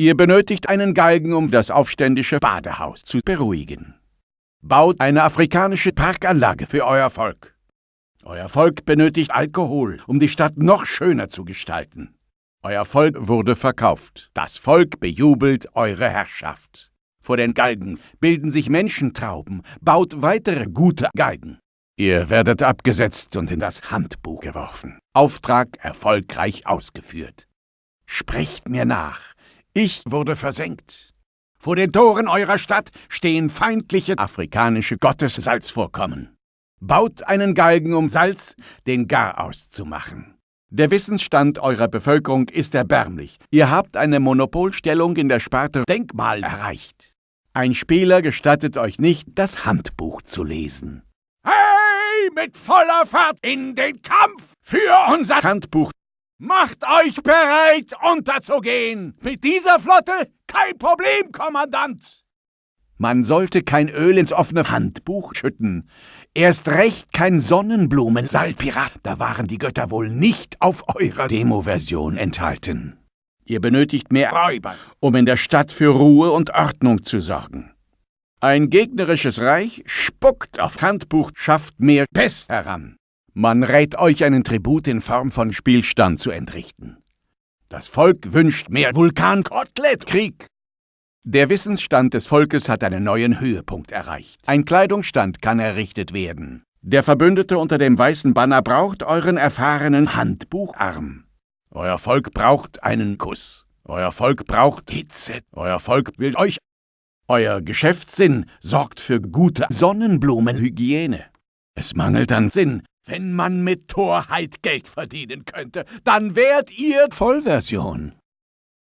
Ihr benötigt einen Galgen, um das aufständische Badehaus zu beruhigen. Baut eine afrikanische Parkanlage für euer Volk. Euer Volk benötigt Alkohol, um die Stadt noch schöner zu gestalten. Euer Volk wurde verkauft. Das Volk bejubelt eure Herrschaft. Vor den Galgen bilden sich Menschentrauben. Baut weitere gute Galgen. Ihr werdet abgesetzt und in das Handbuch geworfen. Auftrag erfolgreich ausgeführt. Sprecht mir nach. Ich wurde versenkt. Vor den Toren eurer Stadt stehen feindliche afrikanische Gottessalzvorkommen. Baut einen Galgen, um Salz den Garaus zu machen. Der Wissensstand eurer Bevölkerung ist erbärmlich. Ihr habt eine Monopolstellung in der Sparte Denkmal erreicht. Ein Spieler gestattet euch nicht, das Handbuch zu lesen. Hey, mit voller Fahrt in den Kampf für unser Handbuch. Macht euch bereit, unterzugehen. Mit dieser Flotte kein Problem, Kommandant. Man sollte kein Öl ins offene Handbuch schütten. Erst recht kein Sonnenblumensalz. Pirat, da waren die Götter wohl nicht auf eurer Demo-Version enthalten. Ihr benötigt mehr Räuber, um in der Stadt für Ruhe und Ordnung zu sorgen. Ein gegnerisches Reich spuckt auf Handbuch, schafft mehr Pest heran. Man rät euch, einen Tribut in Form von Spielstand zu entrichten. Das Volk wünscht mehr Vulkan-Kotelett-Krieg. Der Wissensstand des Volkes hat einen neuen Höhepunkt erreicht. Ein Kleidungsstand kann errichtet werden. Der Verbündete unter dem weißen Banner braucht euren erfahrenen Handbucharm. Euer Volk braucht einen Kuss. Euer Volk braucht Hitze. Euer Volk will euch. Euer Geschäftssinn sorgt für gute Sonnenblumenhygiene. Es mangelt an Sinn. Wenn man mit Torheit Geld verdienen könnte, dann wärt ihr Vollversion.